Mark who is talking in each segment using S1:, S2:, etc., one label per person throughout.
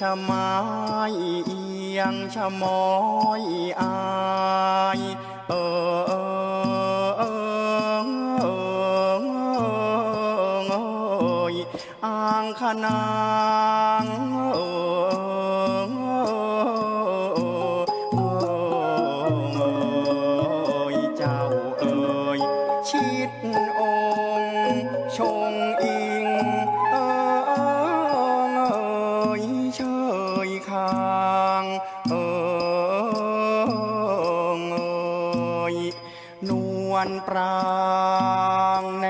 S1: ชะไม้เอียงชะมอยอายเออเออเออเอยอ่างขนา อยนวลปรางแน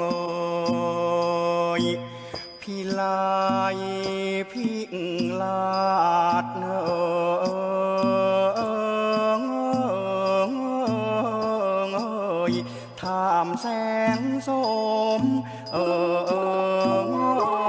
S1: งอยพี่ลายพี่ลาดเนอยท่ามแสงสมเออ